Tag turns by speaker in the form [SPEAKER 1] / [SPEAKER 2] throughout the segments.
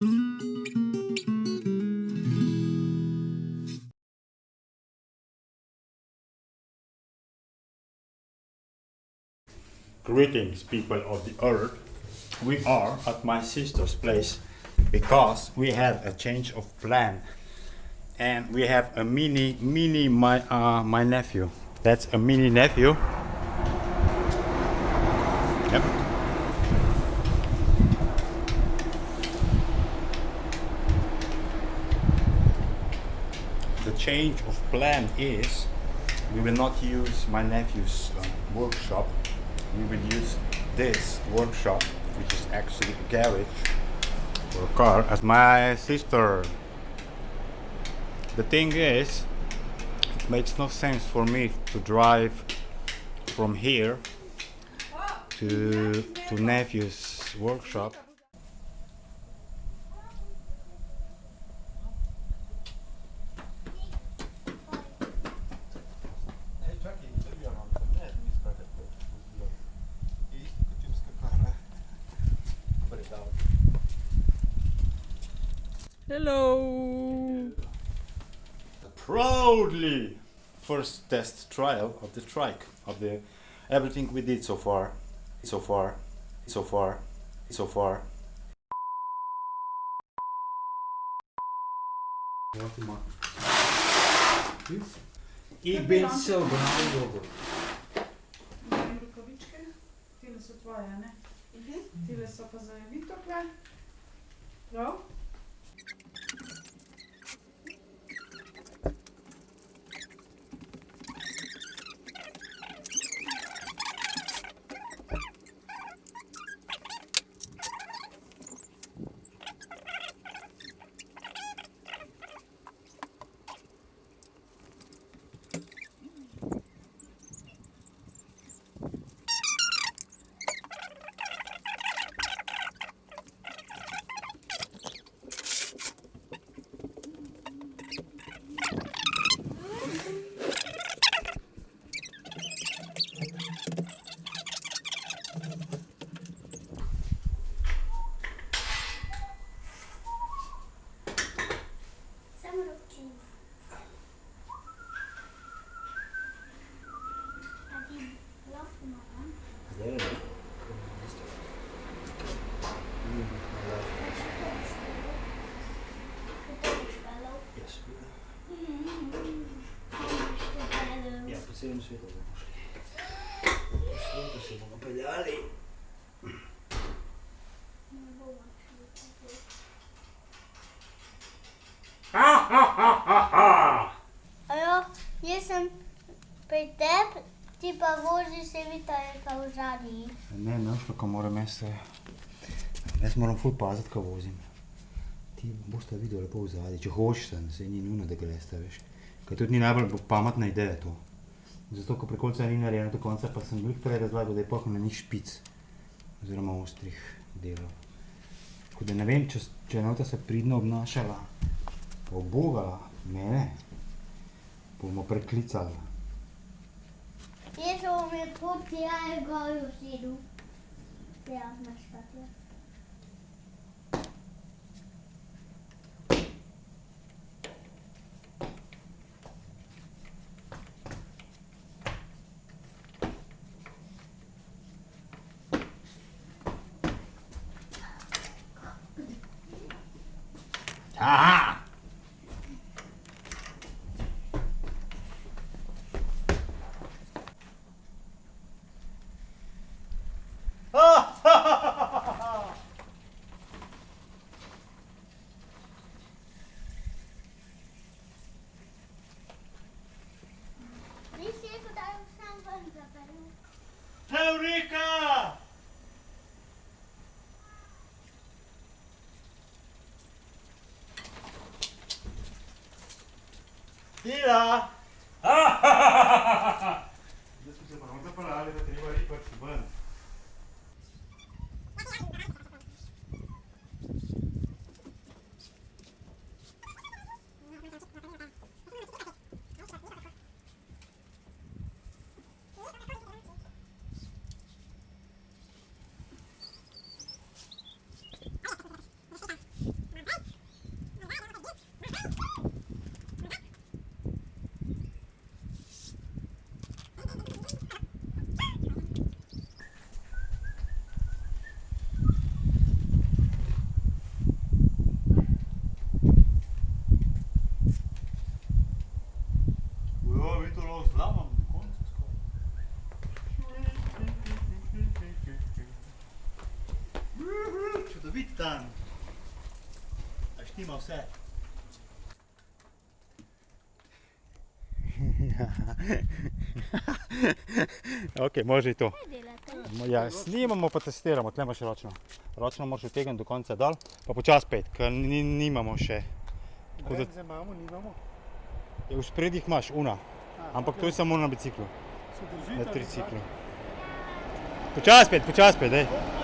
[SPEAKER 1] Greetings, people of the earth. We are at my sister's place because we have a change of plan, and we have a mini, mini my uh, my nephew. That's a mini nephew. Yep. Change of plan is we will not use my nephew's uh, workshop. We will use this workshop, which is actually a garage for a car, as my sister. The thing is, it makes no sense for me to drive from here to to nephew's workshop.
[SPEAKER 2] Hello.
[SPEAKER 1] The proudly, first test trial of the trike of the everything we did so far, so far, so far, so far.
[SPEAKER 3] Ik ben zo blij
[SPEAKER 2] Imam rukavičke, tile so tvoje, ne? Mhm. Tile so pa za Vitokle. Prav?
[SPEAKER 3] Sejam svi dobro došli. Ustavite se bomo peljali.
[SPEAKER 4] Ha, ha, ha, ha, ha! Ajo, jaz sem pri tebi ti pa voziš se vita je pa v zadnji.
[SPEAKER 1] Ne, ne, šlo, moram jaz. eh, Jaz moram ful paziti, ko vozim. Ti boš videl lepo v zadnji, če hočeš, se ni nujno, da greš, veš. Ker tudi ni najbolj pametna ideja to. Zato, ko pri koncu ni narejeno do konca, pa sem glih prej razlagal, da je pohno na njih špic, oziroma ostrih delov. Tako da ne vem, če, če je nota se pridno obnašala, obogala mene, bomo preklicali.
[SPEAKER 4] Deze om je pop die ik al
[SPEAKER 1] zie Tira! Ah! Desculpa, vamos a parar, já tem participando. Vse. ok, može to. Ja, snimamo pa testiramo, tle imaš ročno. Ročno moraš utegniti do konca dol, pa počas pet, ker ni, nimamo še. Tako da-
[SPEAKER 3] Bremze imamo, nimamo.
[SPEAKER 1] Ja, V spredjih imaš una, ampak to je samo na biciklu,
[SPEAKER 3] Se držite
[SPEAKER 1] na triciklu. Počas pet, počas pet, dej.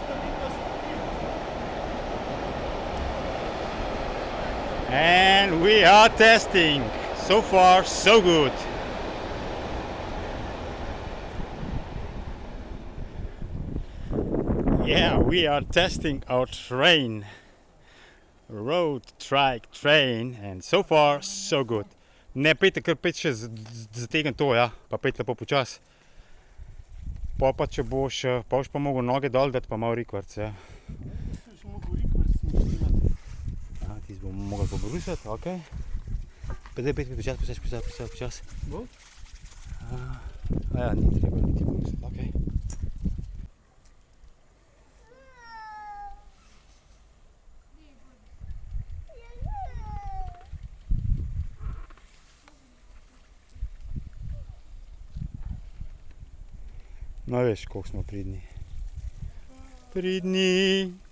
[SPEAKER 1] And we are testing. So far, so good. Yeah, we are testing our train. Road trike train and so far so good. Ne pejte kar pet še zategn to, ja, pa pet lepo počas. Pa pa če boš, pa boš pa mogel noge dol dati, pa malo rikvarc, ja.
[SPEAKER 3] Še smo govorili, snimati.
[SPEAKER 1] A, ti bomo mogli pobrusati, ok. Pa zdaj pet počas, počas, počas, počas, počas.
[SPEAKER 3] Bo?
[SPEAKER 1] A ja, ni treba niti brusati, ok. No veš, koliko smo pridni. Pridni.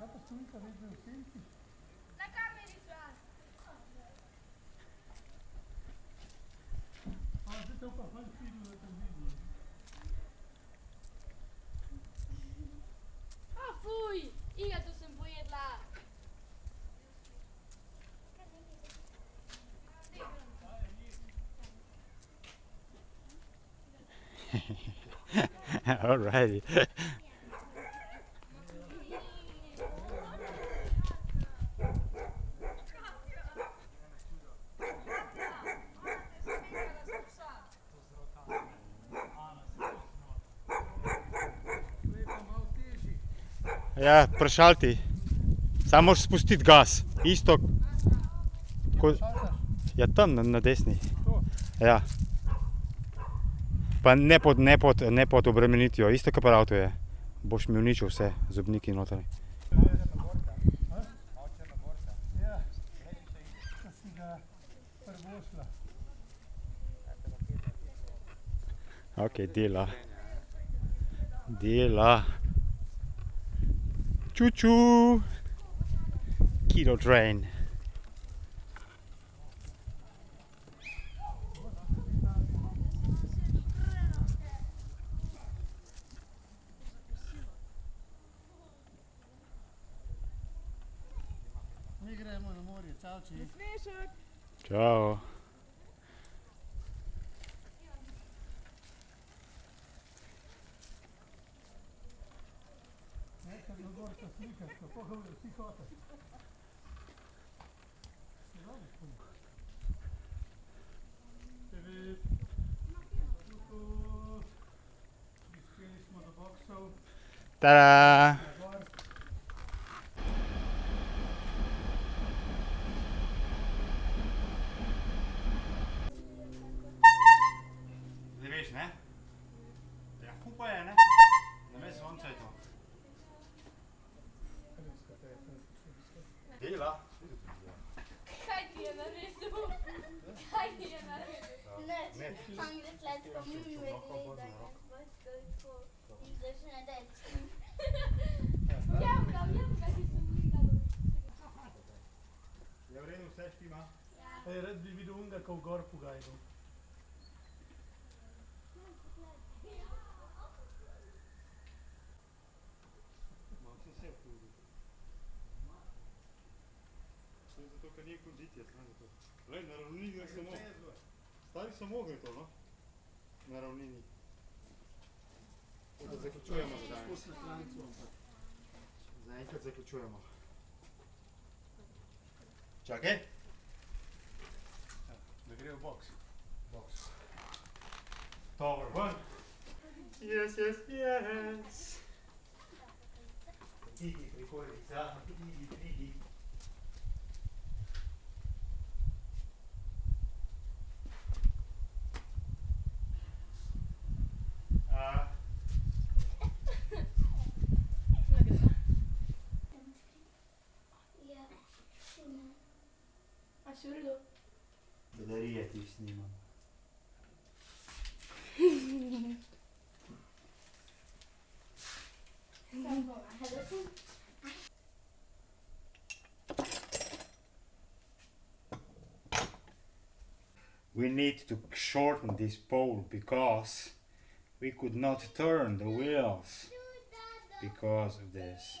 [SPEAKER 1] data storica degli utenti. La carne
[SPEAKER 5] di suono. Ah, se teu papai
[SPEAKER 1] filho. Né, né? Ah, fui! Ia tu sem poder lá. All. Ti. Samo moraš spustiti gas. Isto. Ko, ja, tam na, na desni. Ja. Pa ne pod, ne pod, ne pod obremenitvijo, isto kot avtu je. Boš mi uničil vse, zobniki
[SPEAKER 3] prvošla.
[SPEAKER 1] Ok, dela. Dela. Čuču. Kilo train.
[SPEAKER 3] Mi gremo na morje, čau, či.
[SPEAKER 2] Smešek.
[SPEAKER 1] Čau. Tadá! Dela.
[SPEAKER 5] Kaj ti je naredil? Kaj ti je naredil?
[SPEAKER 4] Ne, Anglet let pa mi gleda nas tako in začne reči.
[SPEAKER 5] Jemka, jemka, ti sem gledala.
[SPEAKER 1] Je v redu, vse štima?
[SPEAKER 3] Ej, rad bi videl unga, ko v gor pogajal.
[SPEAKER 1] Imam se vse tudi. To je ker ni kondicije, samo zato. Glej, na ravnini gre samo. Stari samo gre to, no? Na ravnini. Tako da zaključujemo za danes.
[SPEAKER 3] Ampak.
[SPEAKER 1] Zaenkrat zaključujemo. Čakaj.
[SPEAKER 3] Da gre v boks.
[SPEAKER 1] Box. Tower ven. Yes, yes, yes. Pridi, prikolica, pridi, We need to shorten this pole because we could not turn the wheels because of this.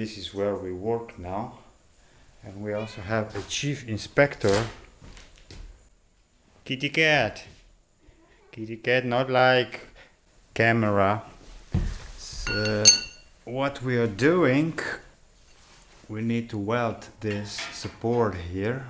[SPEAKER 1] This is where we work now. And we also have a chief inspector. Kitty cat. Kitty cat, not like camera. So, what we are doing, we need to weld this support here.